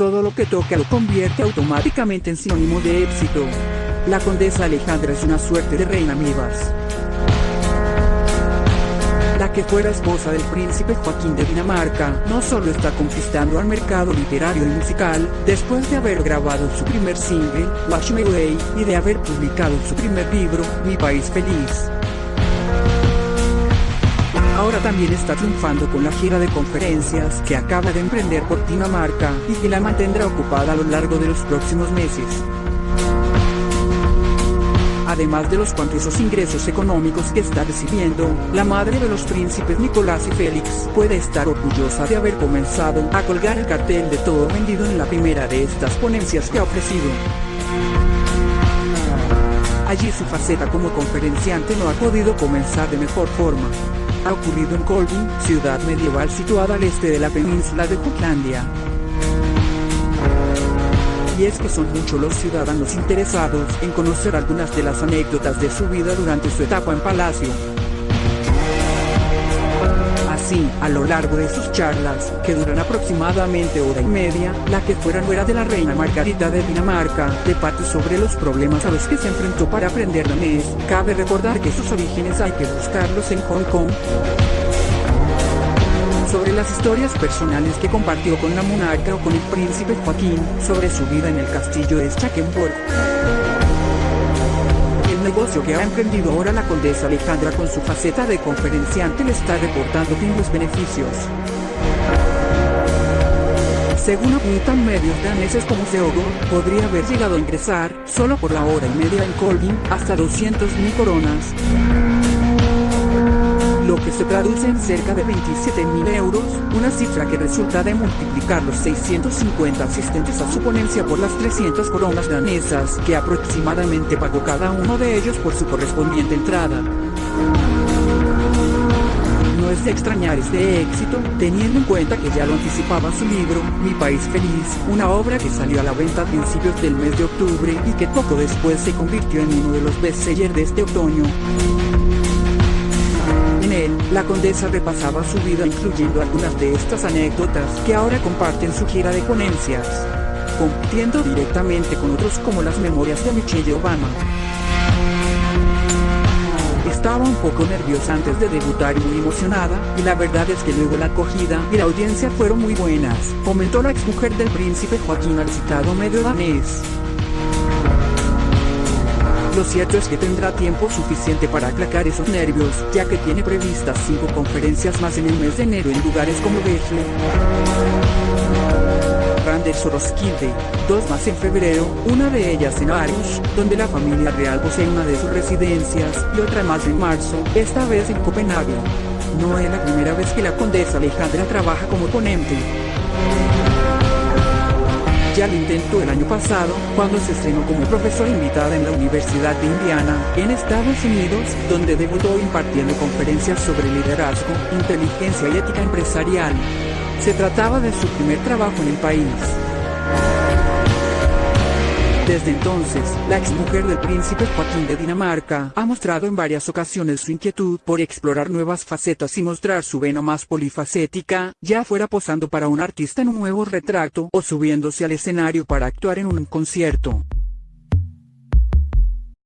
todo lo que toca lo convierte automáticamente en sinónimo de éxito. La condesa Alejandra es una suerte de reina Mivas. La que fuera esposa del príncipe Joaquín de Dinamarca, no solo está conquistando al mercado literario y musical, después de haber grabado su primer single, Watch Me Way, y de haber publicado su primer libro, Mi País Feliz. Ahora también está triunfando con la gira de conferencias que acaba de emprender por Dinamarca, y que la mantendrá ocupada a lo largo de los próximos meses además de los cuantiosos ingresos económicos que está recibiendo, la madre de los príncipes Nicolás y Félix puede estar orgullosa de haber comenzado a colgar el cartel de todo vendido en la primera de estas ponencias que ha ofrecido. Allí su faceta como conferenciante no ha podido comenzar de mejor forma. Ha ocurrido en Colvin, ciudad medieval situada al este de la península de Jutlandia y es que son muchos los ciudadanos interesados en conocer algunas de las anécdotas de su vida durante su etapa en Palacio. Así, a lo largo de sus charlas, que duran aproximadamente hora y media, la que fuera nuera de la reina Margarita de Dinamarca, debate sobre los problemas a los que se enfrentó para aprender danés, cabe recordar que sus orígenes hay que buscarlos en Hong Kong, sobre las historias personales que compartió con la monarca o con el príncipe Joaquín, sobre su vida en el castillo de Schackenburg. Negocio que ha emprendido ahora la condesa Alejandra con su faceta de conferenciante le está reportando los beneficios. Según apuntan medios daneses como Seogo, podría haber llegado a ingresar, solo por la hora y media en Colvin, hasta 200.000 coronas lo que se traduce en cerca de 27 mil euros, una cifra que resulta de multiplicar los 650 asistentes a su ponencia por las 300 coronas danesas que aproximadamente pagó cada uno de ellos por su correspondiente entrada. No es de extrañar este éxito, teniendo en cuenta que ya lo anticipaba su libro, Mi País Feliz, una obra que salió a la venta a principios del mes de octubre y que poco después se convirtió en uno de los bestsellers de este otoño. La condesa repasaba su vida incluyendo algunas de estas anécdotas que ahora comparten su gira de ponencias, compitiendo directamente con otros como las memorias de Michelle Obama. Estaba un poco nerviosa antes de debutar y muy emocionada, y la verdad es que luego la acogida y la audiencia fueron muy buenas, comentó la exmujer del príncipe Joaquín al citado medio danés. Lo cierto es que tendrá tiempo suficiente para aclacar esos nervios, ya que tiene previstas cinco conferencias más en el mes de enero en lugares como Bethlehem, Randers o Roskilde, dos más en febrero, una de ellas en Aarhus, donde la familia real posee una de sus residencias, y otra más en marzo, esta vez en Copenhague. No es la primera vez que la condesa Alejandra trabaja como ponente. Ya lo intentó el año pasado, cuando se estrenó como profesora invitada en la Universidad de Indiana, en Estados Unidos, donde debutó impartiendo conferencias sobre liderazgo, inteligencia y ética empresarial. Se trataba de su primer trabajo en el país. Desde entonces, la exmujer del príncipe Joaquín de Dinamarca ha mostrado en varias ocasiones su inquietud por explorar nuevas facetas y mostrar su vena más polifacética, ya fuera posando para un artista en un nuevo retrato o subiéndose al escenario para actuar en un concierto.